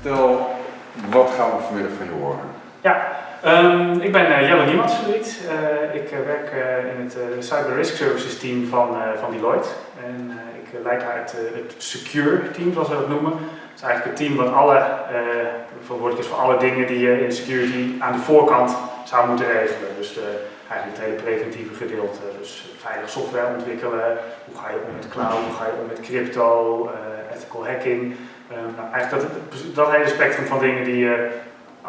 vertel, wat gaan we vanmiddag van je horen? Ja, um, ik ben uh, Jelle Niemandsvliet. Uh, ik uh, werk in het Cyber Risk Services team van, van Deloitte. En ik leid daar het, het Secure team, zoals we dat noemen. Het is eigenlijk het team wat alle, verantwoordelijk is voor alle dingen die je in security aan de voorkant zou moeten regelen. Dus eigenlijk het hele preventieve gedeelte. Dus veilig software ontwikkelen, hoe ga je om met cloud, hoe ga je om met crypto, ethical hacking. Um, nou, eigenlijk dat, dat hele spectrum van dingen die je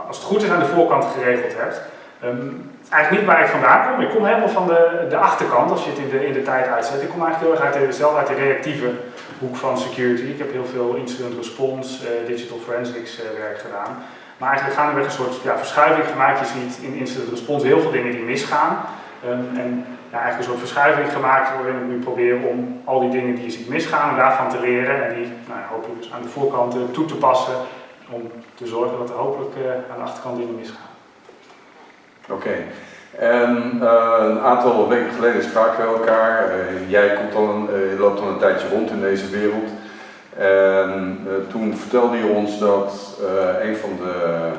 als het goed is aan de voorkant geregeld hebt. Um, eigenlijk niet waar ik vandaan kom. Ik kom helemaal van de, de achterkant, als je het in de, in de tijd uitzet. Ik kom eigenlijk heel erg uit de, zelf uit de reactieve hoek van security. Ik heb heel veel incident response, uh, digital forensics uh, werk gedaan. Maar eigenlijk gaan we een soort ja, verschuiving gemaakt. Je ziet in incident response heel veel dingen die misgaan. Um, en ja, eigenlijk een soort verschuiving gemaakt waarin ik nu probeer om al die dingen die je ziet misgaan, daarvan te leren en die nou, hopelijk dus aan de voorkant uh, toe te passen om te zorgen dat er hopelijk uh, aan de achterkant dingen misgaan. Oké. En uh, een aantal weken geleden spraken we elkaar. Jij komt een, loopt al een tijdje rond in deze wereld. En toen vertelde je ons dat een van de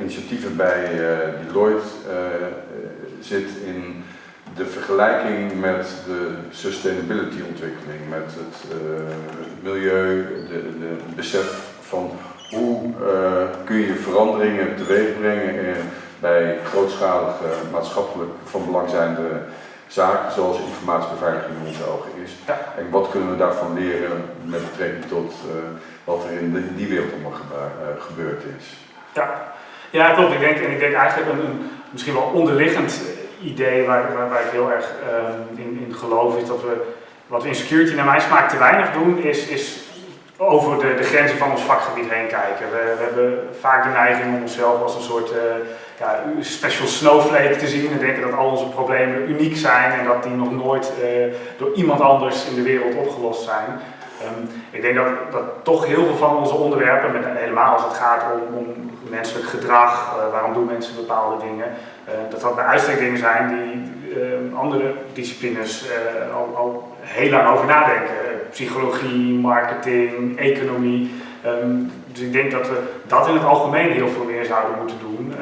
initiatieven bij Deloitte zit in de vergelijking met de sustainability ontwikkeling, met het milieu, de, de besef van hoe uh, kun je veranderingen teweeg brengen bij grootschalige maatschappelijk van belang zijnde zaken, zoals informatiebeveiliging in onze ogen is. Ja. En wat kunnen we daarvan leren met betrekking tot uh, wat er in, in, die wereld allemaal gebe gebeurd is? Ja. Ja, klopt. Ik denk, en ik denk eigenlijk een, een misschien wel onderliggend idee waar, waar, waar ik heel erg uh, in, in geloof is dat we wat we in security naar mijn smaak te weinig doen, is, is over de, de, grenzen van ons vakgebied heen kijken. We, we, hebben vaak de neiging om onszelf als een soort uh, ja, special snowflake te zien en denken dat al onze problemen uniek zijn en dat die nog nooit uh, door iemand anders in de wereld opgelost zijn. Um, ik denk dat, dat toch heel veel van onze onderwerpen, met, helemaal als het gaat om, om menselijk gedrag, uh, waarom doen mensen bepaalde dingen, dat dat bij uitstek dingen zijn die andere disciplines al, al heel lang over nadenken psychologie, marketing, economie. Um, dus ik denk dat we dat in het algemeen heel veel meer zouden moeten doen.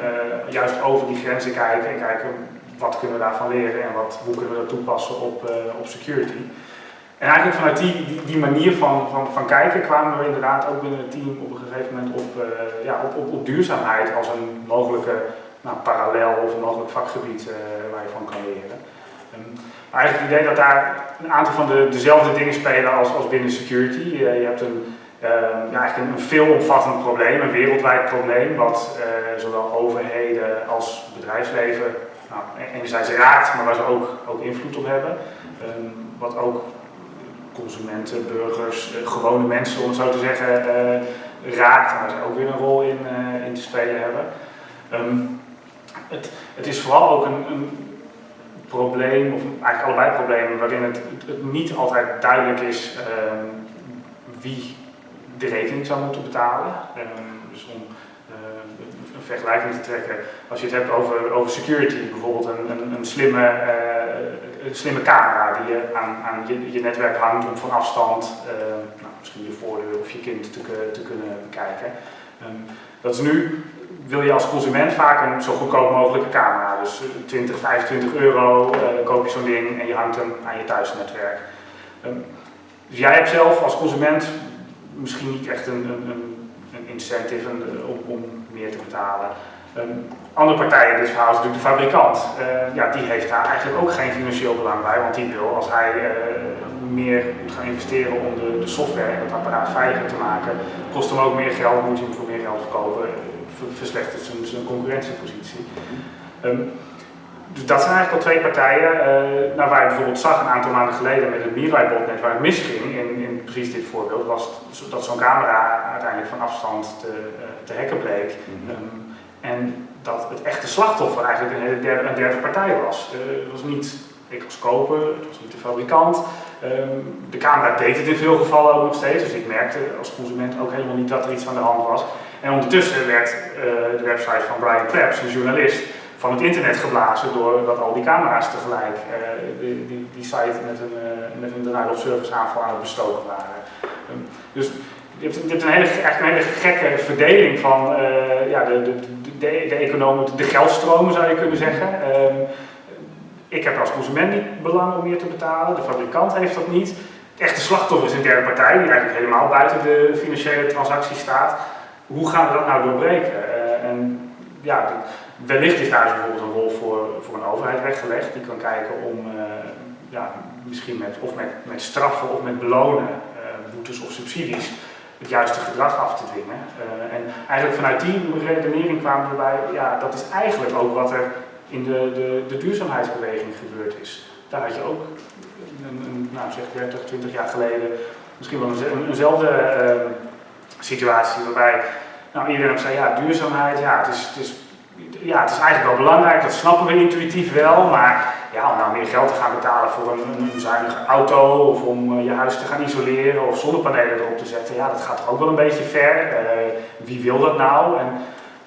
Juist over die grenzen kijken en kijken wat kunnen we daarvan leren en wat, hoe kunnen we dat toepassen op, op security. En eigenlijk vanuit die, die, die, manier van, van, van kijken kwamen we inderdaad ook binnen het team op een gegeven moment op, uh, ja, op, op, duurzaamheid als een mogelijke nou, parallel of een mogelijk vakgebied waar je van kan leren. Um, eigenlijk het idee dat daar een aantal van de, dezelfde dingen spelen als, als binnen security. Je, je hebt een, ja, eigenlijk een, veelomvattend probleem, een wereldwijd probleem, wat zowel overheden als bedrijfsleven nou, enerzijds raakt, maar waar ze ook, ook invloed op hebben. Um, wat ook consumenten, burgers, uh, gewone mensen om het zo te zeggen, raakt, waar ze ook weer een rol in, in te spelen hebben. Um, het, het, is vooral ook een, een probleem, of eigenlijk allebei problemen, waarin het, niet altijd duidelijk is um, wie de rekening zou moeten betalen. Um, dus om een vergelijking te trekken, als je het hebt over, over security, bijvoorbeeld een, een, een slimme, een slimme camera die je aan, aan je, je netwerk hangt om van afstand uh, nou, misschien je voordeur of je kind te, te kunnen bekijken. Um, dat is nu wil je als consument vaak een zo goedkoop mogelijke camera. Dus 20, 25 euro koop je zo'n ding en je hangt hem aan je thuisnetwerk. Um, dus jij hebt zelf als consument misschien niet echt een, een, een incentive eh, om, meer te betalen. Um, andere partijen in dit verhaal is natuurlijk de fabrikant. Uh, ja, die heeft daar eigenlijk ook geen financieel belang bij, want die wil als hij uh, meer moet gaan investeren om de, de software en het apparaat veiliger te maken, kost hem ook meer geld, moet hij hem voor meer geld verkopen verslechtert zijn, zijn concurrentiepositie. Um, dus dat zijn eigenlijk al twee partijen, uh, nou, waar je bijvoorbeeld zag een aantal maanden geleden met het Mirai-botnet waar het misging, in, in precies dit voorbeeld, was dat zo'n camera uiteindelijk van afstand te, te hacken bleek. Um, en dat het echte slachtoffer eigenlijk een, derde, een derde partij was. Uh, het was niet ik als koper, het was niet de fabrikant. Um, de camera deed het in veel gevallen ook nog steeds, dus ik merkte als consument ook helemaal niet dat er iets aan de hand was. En ondertussen werd uh, de website van Brian Krebs, een journalist, van het internet geblazen doordat al die camera's tegelijk uh, die, die, die, site met een, uh, met een denial of service aanval aan het bestoken waren. Um, dus je hebt, een, hele, hele gekke verdeling van ja, de, de, de, de, de geldstromen zou je kunnen zeggen. Ehm, ik heb als consument niet belang om meer te betalen, de fabrikant heeft dat niet. Het echte slachtoffer is een derde partij die eigenlijk helemaal buiten de financiële transactie staat. Hoe gaan we dat nou doorbreken? Uh, en ja, wellicht is daar bijvoorbeeld een rol voor, voor een overheid weggelegd die kan kijken om uh, ja, misschien met, of met, met straffen of met belonen, boetes of subsidies, het juiste gedrag af te dwingen. en eigenlijk vanuit die redenering kwamen we bij, ja, dat is eigenlijk ook wat er in de, de, de duurzaamheidsbeweging gebeurd is. Daar had je ook, een, een, nou zeg 30, 20 jaar geleden, misschien wel een, eenzelfde uh, situatie waarbij nou, iedereen zei, ja, duurzaamheid, ja het, is, het is, ja, het is eigenlijk wel belangrijk, dat snappen we intuïtief wel, maar ja, om nou meer geld te gaan betalen voor een, zuinige auto of om uh, je huis te gaan isoleren of zonnepanelen erop te zetten, ja, dat gaat toch ook wel een beetje ver. Uh, wie wil dat nou? En,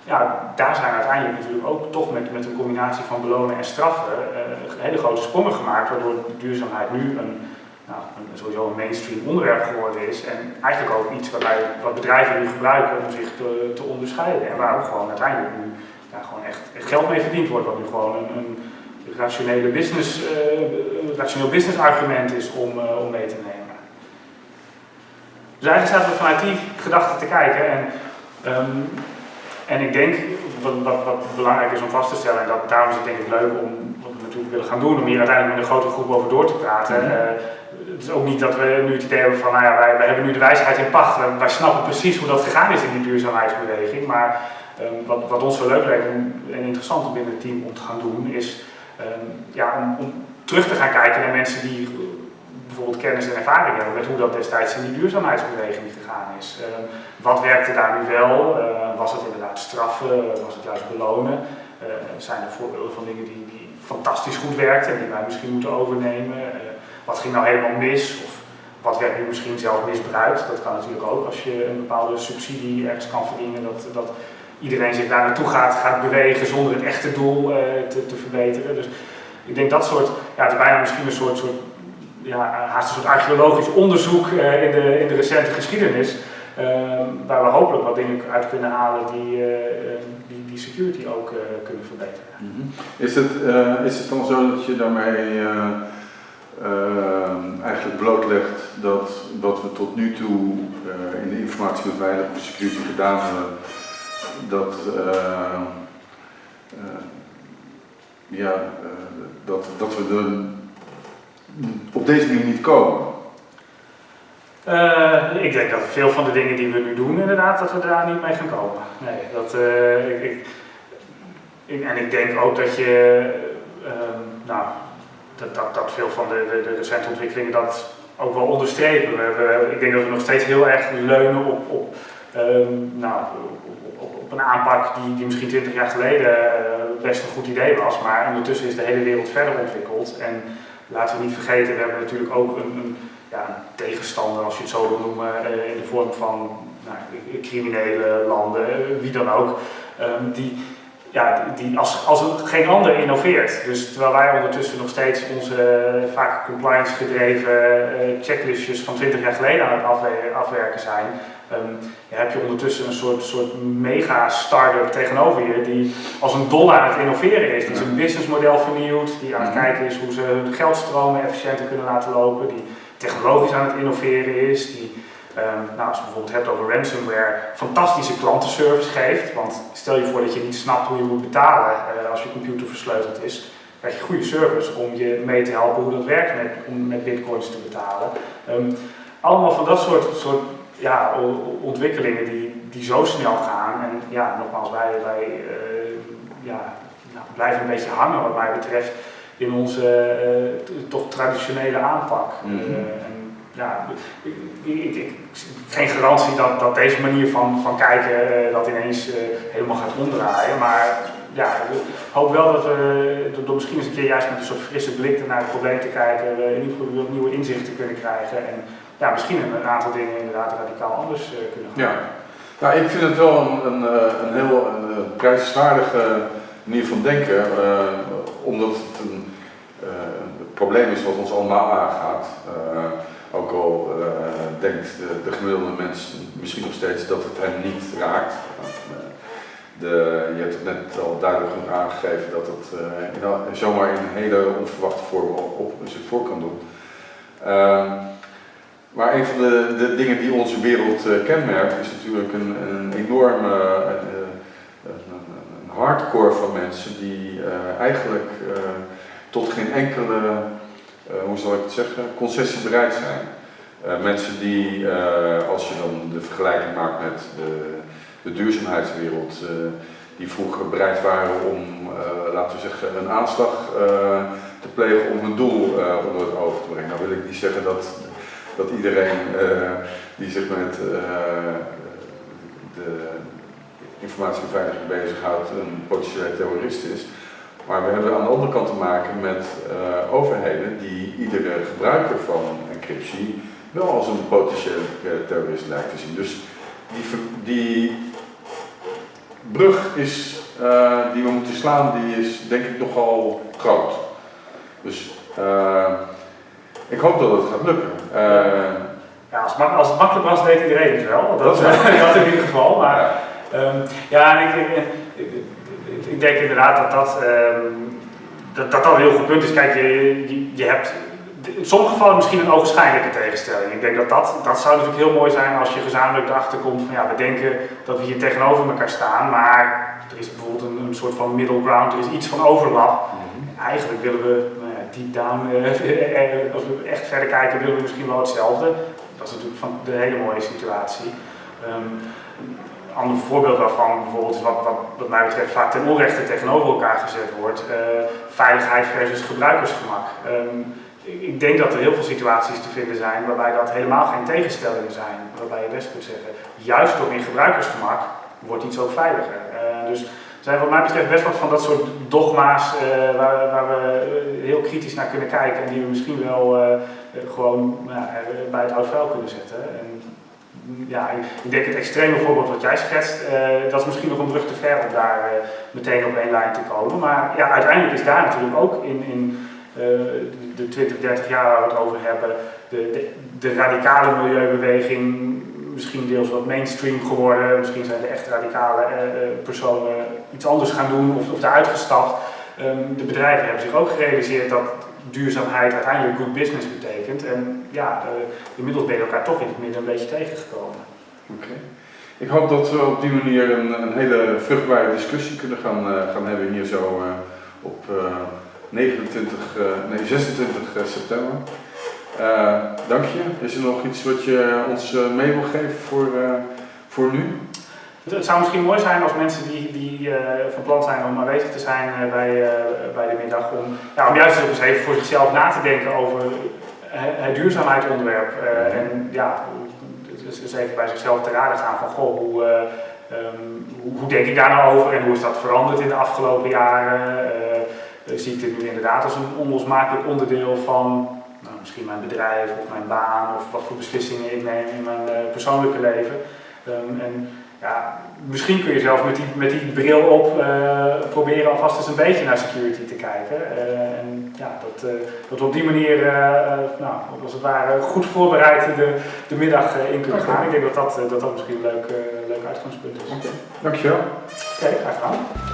ja, daar zijn uiteindelijk natuurlijk ook toch met, met een combinatie van belonen en straffen uh, hele grote sprongen gemaakt, waardoor duurzaamheid nu een, nou, een, sowieso een mainstream onderwerp geworden is en eigenlijk ook iets waarbij, wat bedrijven nu gebruiken om zich te, te onderscheiden en waar ook gewoon uiteindelijk nu ja, gewoon echt, geld mee verdiend wordt, wat nu gewoon een, een rationele business, een rationeel business argument is om, uh, om mee te nemen. Dus eigenlijk zaten we vanuit die gedachte te kijken en um, en ik denk, wat, wat, wat, belangrijk is om vast te stellen, en dat, daarom is het denk ik leuk om wat we natuurlijk willen gaan doen, om hier uiteindelijk met een grote groep over door te praten. Uh, het is ook niet dat we nu het idee hebben van, nou ja, wij, wij hebben nu de wijsheid in pacht, wij, wij, snappen precies hoe dat gegaan is in die duurzaamheidsbeweging. Maar um, wat, wat, ons zo leuk lijkt en interessant om binnen het team om te gaan doen, is ja, om, terug te gaan kijken naar mensen die bijvoorbeeld kennis en ervaring hebben met hoe dat destijds in die duurzaamheidsbeweging gegaan is. Uh, wat werkte daar nu wel? Uh, was het inderdaad straffen? Was het juist belonen? Zijn er voorbeelden van dingen die, die, fantastisch goed werkten en die wij misschien moeten overnemen? wat ging nou helemaal mis? Of wat werd nu misschien zelf misbruikt? Dat kan natuurlijk ook als je een bepaalde subsidie ergens kan verdienen, dat, dat iedereen zich daar naartoe gaat, gaat bewegen zonder het echte doel te, te verbeteren. Dus ik denk dat soort, ja, het is bijna misschien een soort, soort ja, haast een soort archeologisch onderzoek uh, in, de, in de recente geschiedenis. Uh, waar we hopelijk wat dingen uit kunnen halen die, uh, die, die, security ook kunnen verbeteren. -hmm. is, het, is het dan zo dat je daarmee eigenlijk blootlegt dat wat we tot nu toe in de informatie met veilige security gedaan hebben, dat, ja, dat, dat we de op deze manier niet komen? Ik denk dat veel van de dingen die we nu doen, inderdaad, dat we daar niet mee gaan komen. Nee, dat, ik, ik, en ik denk ook dat je, uh, nou, dat, dat, dat veel van de, de, de recente ontwikkelingen dat ook wel onderstrepen. We, ik denk dat we nog steeds heel erg leunen op, op, ehm, nou, op, een aanpak die, die misschien 20 jaar geleden best een goed idee was, maar ondertussen is de hele wereld verder ontwikkeld. En, laten we niet vergeten, we hebben natuurlijk ook een, een, ja, tegenstander, als je het zo wil noemen, uh, in de vorm van nou, criminele landen, uh, wie dan ook, um, die, ja, die als, als geen ander innoveert. Dus terwijl wij ondertussen nog steeds onze uh, vaak compliance gedreven checklistjes van 20 jaar geleden aan het afwerken zijn, Um, ja, heb je ondertussen een soort, soort mega start-up tegenover je die als een dollar aan het innoveren is. Die zijn businessmodel vernieuwt, die aan het mhm. kijken is hoe ze hun geldstromen efficiënter kunnen laten lopen, die technologisch aan het innoveren is, die um, nou, als je bijvoorbeeld hebt over ransomware, fantastische klantenservice geeft. Want stel je voor dat je niet snapt hoe je moet betalen uh, als je computer versleuteld is, krijg je goede service om je mee te helpen hoe dat werkt met, om met bitcoins te betalen. Um, allemaal van dat soort, soort ja, ontwikkelingen die, die zo snel gaan. En ja, nogmaals, wij, wij uh, ja, nou, blijven een beetje hangen wat mij betreft in onze uh, toch traditionele aanpak. Mm -hmm. uh, en, ja, ik, ik, ik, geen garantie dat, dat deze manier van, van kijken dat ineens helemaal gaat omdraaien, maar ja, ik hoop wel dat we door misschien eens een keer juist met een soort frisse blik naar het probleem te kijken, in ieder geval nieuwe inzichten kunnen krijgen. En, ja, misschien een aantal dingen inderdaad radicaal anders uh, kunnen gaan. Ja, nou, ik vind het wel een, een, eh, een heel een eh, manier van denken, omdat het een probleem is wat ons allemaal aangaat. Ook al denkt de, de, gemiddelde mens misschien nog steeds dat het hem niet raakt. De, je hebt het net al duidelijk genoeg aangegeven dat het in, zomaar in een hele onverwachte vorm op, zich voor kan doen. Ehm, maar een van de, de, dingen die onze wereld kenmerkt is natuurlijk een, een enorme een hardcore van mensen die eigenlijk tot geen enkele, hoe zal ik het zeggen, concessie bereid zijn. mensen die, als je dan de vergelijking maakt met de, de duurzaamheidswereld, die vroeger bereid waren om, laten we zeggen, een aanslag te plegen om hun doel onder het oog te brengen. Nou wil ik niet zeggen dat, dat iedereen die zich met de informatiebeveiliging bezighoudt een potentiële terrorist is. Maar we hebben aan de andere kant te maken met uh, overheden die iedere gebruiker van encryptie wel als een potentiële terrorist lijkt te zien. Dus die, die brug is, uh, die we moeten slaan, die is denk ik nogal groot. Dus uh, ik hoop dat het gaat lukken. ja, als, als, het makkelijk was, deed iedereen het wel. Dat, dat, dat in ieder geval. Maar, ja. Um, ja, en ik, ik, ik, denk inderdaad dat dat, um, dat, dat, dat een heel goed punt is. Kijk, je, je, je hebt in sommige gevallen misschien een ogenschijnlijke tegenstelling. Ik denk dat dat, dat zou natuurlijk heel mooi zijn als je gezamenlijk erachter komt van ja, we denken dat we hier tegenover elkaar staan, maar er is bijvoorbeeld een, een soort van middle ground, er is iets van overlap. Mhm. Eigenlijk willen we, nou ja, deep down, uh, als we echt verder kijken, willen we misschien wel hetzelfde. Dat is natuurlijk van de hele mooie situatie. Um, ander voorbeeld daarvan bijvoorbeeld wat, wat, wat mij betreft vaak ten onrechte tegenover elkaar gezet wordt. Uh, veiligheid versus gebruikersgemak. Um, ik denk dat er heel veel situaties te vinden zijn waarbij dat helemaal geen tegenstellingen zijn. Waarbij je best kunt zeggen, juist door in gebruikersgemak wordt iets ook veiliger. Uh, dus er zijn wat mij betreft best wat van dat soort dogma's uh, waar, waar, we heel kritisch naar kunnen kijken en die we misschien wel gewoon bij het oud vuil kunnen zetten. En, ja, ik denk het extreme voorbeeld wat jij schetst, dat is misschien nog een brug te ver om daar meteen op één lijn te komen. Maar ja, uiteindelijk is daar natuurlijk ook in, in de 20, 30 jaar waar we het over hebben, de, de, radicale milieubeweging misschien deels wat mainstream geworden. Misschien zijn de echt radicale personen iets anders gaan doen of, of daaruit gestapt. Um, de bedrijven hebben zich ook gerealiseerd dat duurzaamheid uiteindelijk good business betekent. En ja, uh, inmiddels ben je elkaar toch in het midden een beetje tegengekomen. Oké. Ik hoop dat we op die manier een, een hele vruchtbare discussie kunnen gaan, uh, gaan hebben hier zo op 29, uh, nee, 26 september. Dank je. Is er nog iets wat je ons mee wil geven voor, voor nu? Het zou misschien mooi zijn als mensen die, die van plan zijn om aanwezig te zijn bij, bij de middag, om, ja, om juist eens even voor zichzelf na te denken over het duurzaamheidsonderwerp. en ja, dus, dus even bij zichzelf te raden gaan van goh, hoe, um, hoe, hoe, denk ik daar nou over en hoe is dat veranderd in de afgelopen jaren? zie ik dit nu inderdaad als een onlosmakelijk onderdeel van nou, misschien mijn bedrijf of mijn baan of wat voor beslissingen ik neem in mijn persoonlijke leven. Um, en ja, misschien kun je zelfs met die, met die bril op uh, proberen alvast eens een beetje naar security te kijken. Uh, en ja, dat, dat we op die manier, nou, als het ware, goed voorbereid de, de middag in kunnen gaan. Ik denk dat dat, dat, dat misschien een leuk, leuk uitgangspunt is. Okay. Dankjewel. Oké, okay, graag gedaan.